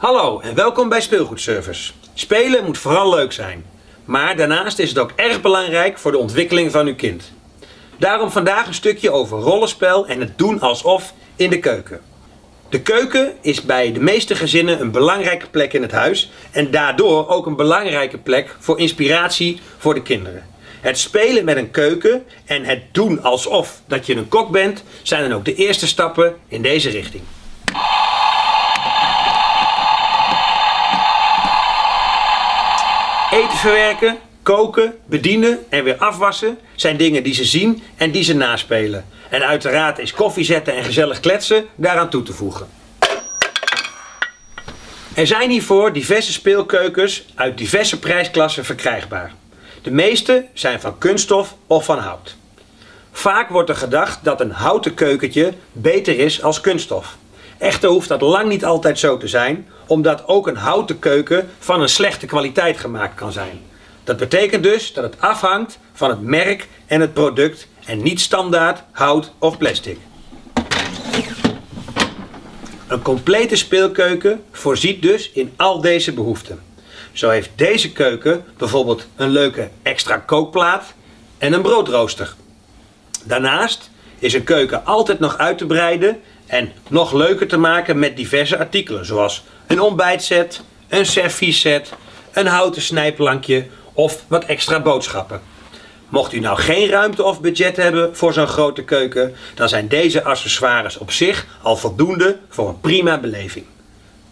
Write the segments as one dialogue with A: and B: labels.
A: Hallo en welkom bij Speelgoedservice. Spelen moet vooral leuk zijn. Maar daarnaast is het ook erg belangrijk voor de ontwikkeling van uw kind. Daarom vandaag een stukje over rollenspel en het doen alsof in de keuken. De keuken is bij de meeste gezinnen een belangrijke plek in het huis en daardoor ook een belangrijke plek voor inspiratie voor de kinderen. Het spelen met een keuken en het doen alsof dat je een kok bent zijn dan ook de eerste stappen in deze richting. Eten verwerken, koken, bedienen en weer afwassen zijn dingen die ze zien en die ze naspelen. En uiteraard is koffie zetten en gezellig kletsen daaraan toe te voegen. Er zijn hiervoor diverse speelkeukens uit diverse prijsklassen verkrijgbaar. De meeste zijn van kunststof of van hout. Vaak wordt er gedacht dat een houten keukentje beter is als kunststof. Echter hoeft dat lang niet altijd zo te zijn, omdat ook een houten keuken van een slechte kwaliteit gemaakt kan zijn. Dat betekent dus dat het afhangt van het merk en het product en niet standaard hout of plastic. Een complete speelkeuken voorziet dus in al deze behoeften. Zo heeft deze keuken bijvoorbeeld een leuke extra kookplaat en een broodrooster. Daarnaast is een keuken altijd nog uit te breiden en nog leuker te maken met diverse artikelen zoals een ontbijtset, een servieset, een houten snijplankje of wat extra boodschappen. Mocht u nou geen ruimte of budget hebben voor zo'n grote keuken, dan zijn deze accessoires op zich al voldoende voor een prima beleving.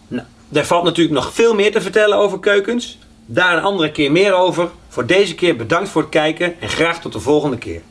A: Nou, er valt natuurlijk nog veel meer te vertellen over keukens. Daar een andere keer meer over. Voor deze keer bedankt voor het kijken en graag tot de volgende keer.